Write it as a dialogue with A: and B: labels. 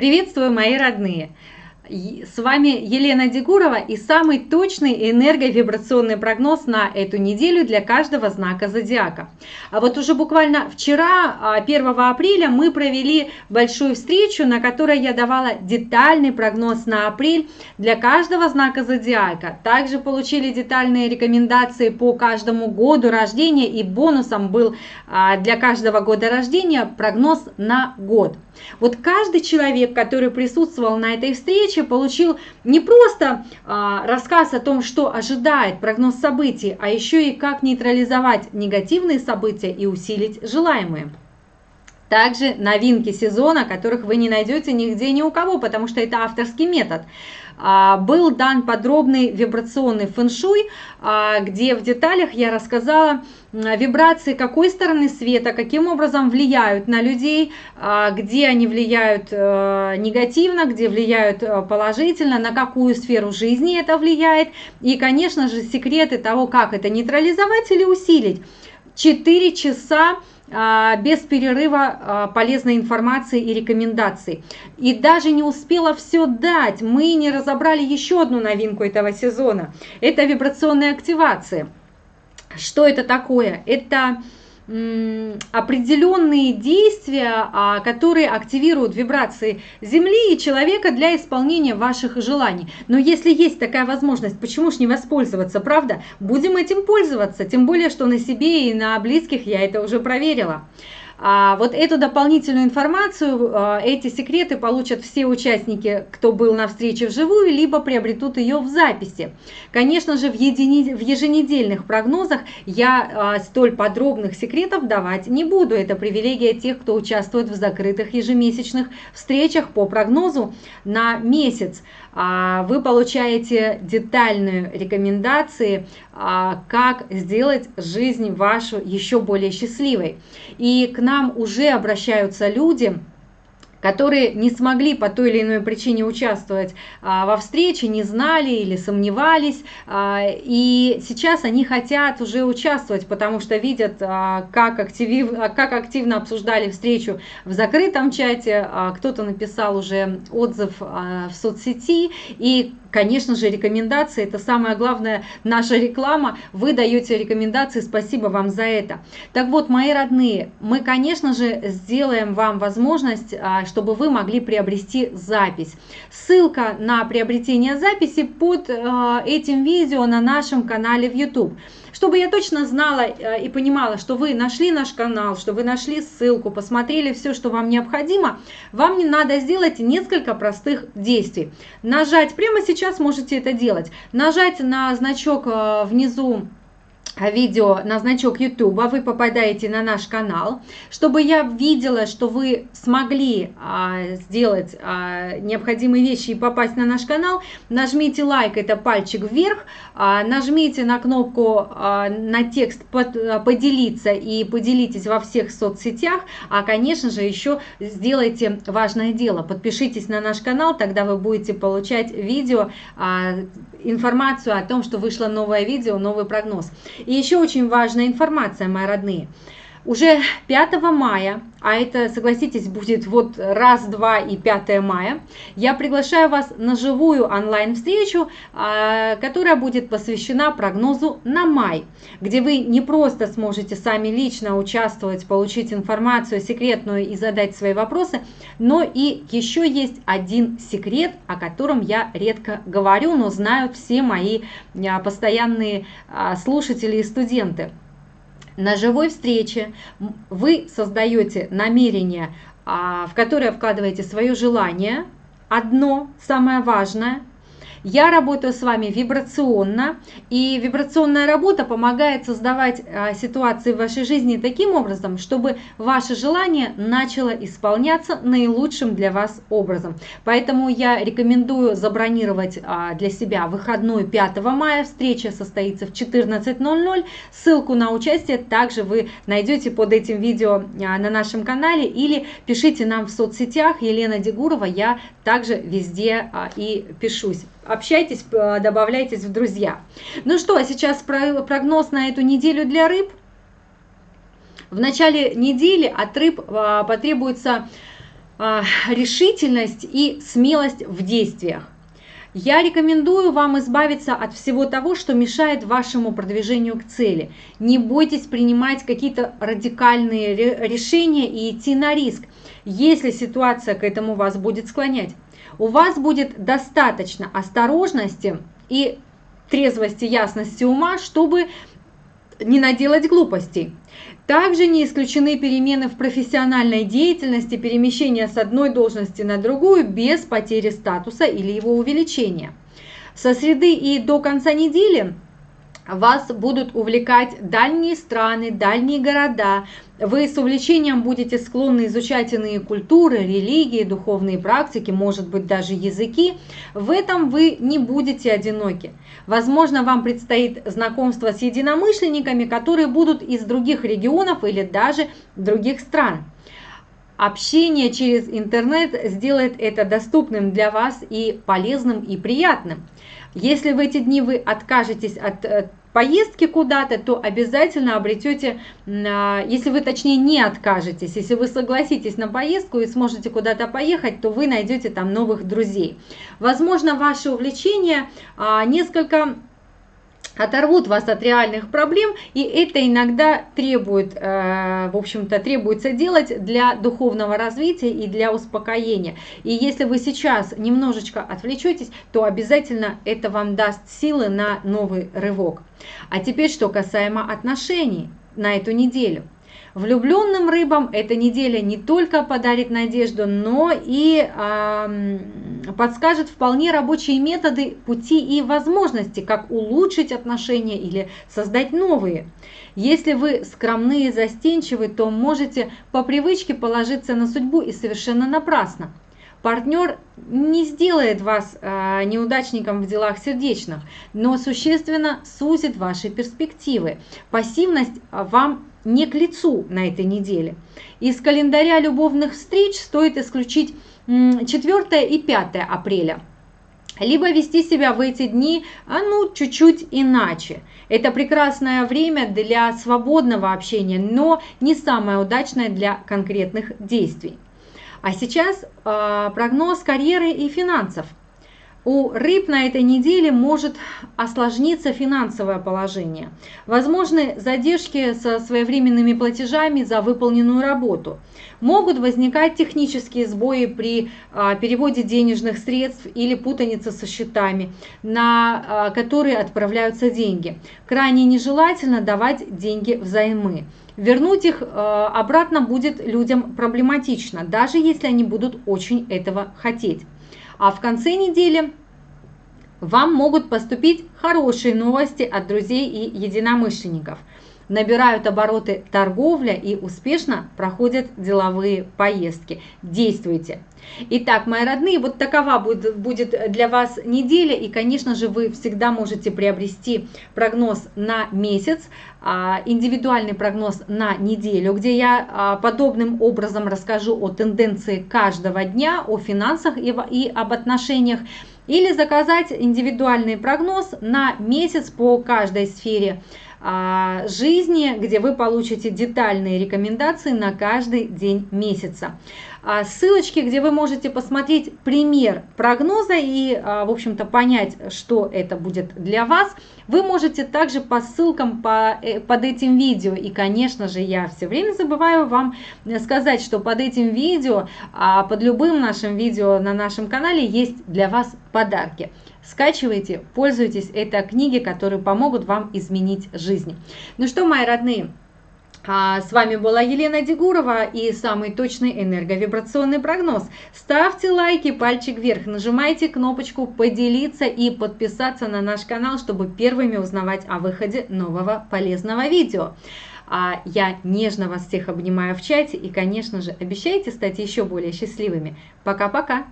A: Приветствую, мои родные! С вами Елена Дегурова и самый точный энерговибрационный прогноз на эту неделю для каждого знака зодиака. А вот уже буквально вчера, 1 а, апреля, мы провели большую встречу, на которой я давала детальный прогноз на апрель для каждого знака зодиака. Также получили детальные рекомендации по каждому году рождения и бонусом был а, для каждого года рождения прогноз на год. Вот каждый человек, который присутствовал на этой встрече, получил не просто а, рассказ о том, что ожидает прогноз событий, а еще и как нейтрализовать негативные события и усилить желаемые. Также новинки сезона, которых вы не найдете нигде ни у кого, потому что это авторский метод. А, был дан подробный вибрационный фэншуй, а, где в деталях я рассказала вибрации какой стороны света, каким образом влияют на людей, а, где они влияют э, негативно, где влияют э, положительно, на какую сферу жизни это влияет. И, конечно же, секреты того, как это нейтрализовать или усилить. 4 часа без перерыва а, полезной информации и рекомендаций. И даже не успела все дать, мы не разобрали еще одну новинку этого сезона. Это вибрационные активации. Что это такое? Это определенные действия, а, которые активируют вибрации Земли и человека для исполнения ваших желаний. Но если есть такая возможность, почему ж не воспользоваться, правда? Будем этим пользоваться, тем более, что на себе и на близких я это уже проверила. А вот эту дополнительную информацию, а, эти секреты получат все участники, кто был на встрече вживую, либо приобретут ее в записи. Конечно же, в, едини... в еженедельных прогнозах я а, столь подробных секретов давать не буду. Это привилегия тех, кто участвует в закрытых ежемесячных встречах по прогнозу на месяц. А, вы получаете детальные рекомендации, а, как сделать жизнь вашу еще более счастливой. И к нам уже обращаются люди, которые не смогли по той или иной причине участвовать а, во встрече, не знали или сомневались, а, и сейчас они хотят уже участвовать, потому что видят, а, как, актив, как активно обсуждали встречу в закрытом чате, кто-то написал уже отзыв в соцсети, и Конечно же, рекомендации – это самая главная наша реклама. Вы даете рекомендации, спасибо вам за это. Так вот, мои родные, мы, конечно же, сделаем вам возможность, а, чтобы вы могли приобрести запись. Ссылка на приобретение записи под а, этим видео на нашем канале в YouTube чтобы я точно знала э, и понимала, что вы нашли наш канал, что вы нашли ссылку, посмотрели все, что вам необходимо, вам не надо сделать несколько простых действий. Нажать, прямо сейчас можете это делать, нажать на значок э, внизу видео на значок YouTube, вы попадаете на наш канал, чтобы я видела, что вы смогли а, сделать а, необходимые вещи и попасть на наш канал, нажмите лайк, это пальчик вверх, а, нажмите на кнопку а, на текст под, а, поделиться и поделитесь во всех соцсетях, а конечно же еще сделайте важное дело, подпишитесь на наш канал, тогда вы будете получать видео, а, информацию о том, что вышло новое видео, новый прогноз. И еще очень важная информация, мои родные. Уже 5 мая, а это, согласитесь, будет вот раз, два и 5 мая, я приглашаю вас на живую онлайн-встречу, а, которая будет посвящена прогнозу на май, где вы не просто сможете сами лично участвовать, получить информацию секретную и задать свои вопросы, но и еще есть один секрет, о котором я редко говорю, но знают все мои а, постоянные а, слушатели и студенты – на живой встрече. Вы создаете намерение, а, в которое вкладываете свое желание, одно, самое важное, я работаю с вами вибрационно, и вибрационная работа помогает создавать а, ситуации в вашей жизни таким образом, чтобы ваше желание начало исполняться наилучшим для вас образом. Поэтому я рекомендую забронировать а, для себя выходной 5 мая. Встреча состоится в 14.00. Ссылку на участие также вы найдете под этим видео а, на нашем канале или пишите нам в соцсетях Елена Дегурова. Я также везде и пишусь общайтесь, добавляйтесь в друзья. Ну что, а сейчас прогноз на эту неделю для рыб. В начале недели от рыб а, потребуется а, решительность и смелость в действиях. Я рекомендую вам избавиться от всего того, что мешает вашему продвижению к цели. Не бойтесь принимать какие-то радикальные решения и идти на риск, если ситуация к этому вас будет склонять. У вас будет достаточно осторожности и трезвости, ясности ума, чтобы не наделать глупостей. Также не исключены перемены в профессиональной деятельности, перемещение с одной должности на другую без потери статуса или его увеличения. Со среды и до конца недели вас будут увлекать дальние страны, дальние города. Вы с увлечением будете склонны изучать иные культуры, религии, духовные практики, может быть даже языки. В этом вы не будете одиноки. Возможно, вам предстоит знакомство с единомышленниками, которые будут из других регионов или даже других стран. Общение через интернет сделает это доступным для вас и полезным и приятным. Если в эти дни вы откажетесь от э, поездки куда-то, то обязательно обретете, а, если вы точнее не откажетесь, если вы согласитесь на поездку и сможете куда-то поехать, то вы найдете там новых друзей. Возможно, ваше увлечение а, несколько оторвут вас от реальных проблем, и это иногда требует, э, в общем-то, требуется делать для духовного развития и для успокоения. И если вы сейчас немножечко отвлечетесь, то обязательно это вам даст силы на новый рывок. А теперь, что касаемо отношений на эту неделю – Влюбленным рыбам эта неделя не только подарит надежду, но и э, подскажет вполне рабочие методы, пути и возможности, как улучшить отношения или создать новые. Если вы скромны и застенчивы, то можете по привычке положиться на судьбу и совершенно напрасно. Партнер не сделает вас э, неудачником в делах сердечных, но существенно сузит ваши перспективы. Пассивность вам не к лицу на этой неделе. Из календаря любовных встреч стоит исключить 4 и 5 апреля. Либо вести себя в эти дни а ну чуть-чуть иначе. Это прекрасное время для свободного общения, но не самое удачное для конкретных действий. А сейчас э, прогноз карьеры и финансов – у рыб на этой неделе может осложниться финансовое положение. Возможны задержки со своевременными платежами за выполненную работу. Могут возникать технические сбои при а, переводе денежных средств или путаница со счетами, на а, которые отправляются деньги. Крайне нежелательно давать деньги взаймы. Вернуть их а, обратно будет людям проблематично, даже если они будут очень этого хотеть. А в конце недели вам могут поступить хорошие новости от друзей и единомышленников. Набирают обороты торговля и успешно проходят деловые поездки. Действуйте! Итак, мои родные, вот такова будет для вас неделя. И, конечно же, вы всегда можете приобрести прогноз на месяц, а, индивидуальный прогноз на неделю, где я а, подобным образом расскажу о тенденции каждого дня, о финансах и об отношениях. Или заказать индивидуальный прогноз на месяц по каждой сфере жизни, где вы получите детальные рекомендации на каждый день месяца. А, ссылочки, где вы можете посмотреть пример прогноза и, а, в общем-то, понять, что это будет для вас, вы можете также по ссылкам по, э, под этим видео. И, конечно же, я все время забываю вам сказать, что под этим видео, под любым нашим видео на нашем канале есть для вас подарки. Скачивайте, пользуйтесь. Это книги, которые помогут вам изменить жизнь. Ну что, мои родные, а с вами была Елена Дегурова и самый точный энерговибрационный прогноз. Ставьте лайки, пальчик вверх, нажимайте кнопочку поделиться и подписаться на наш канал, чтобы первыми узнавать о выходе нового полезного видео. А я нежно вас всех обнимаю в чате и, конечно же, обещайте стать еще более счастливыми. Пока-пока!